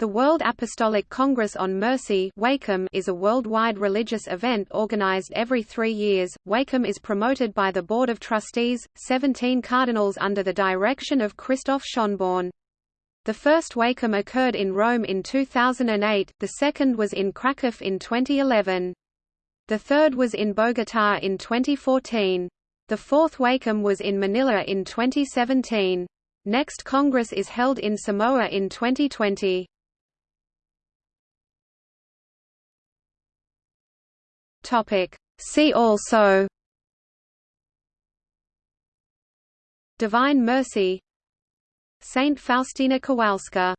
The World Apostolic Congress on Mercy is a worldwide religious event organized every three years. WACOM is promoted by the Board of Trustees, 17 cardinals under the direction of Christoph Schonborn. The first WACOM occurred in Rome in 2008, the second was in Kraków in 2011. The third was in Bogotá in 2014. The fourth WACOM was in Manila in 2017. Next Congress is held in Samoa in 2020. Topic. See also Divine Mercy Saint Faustina Kowalska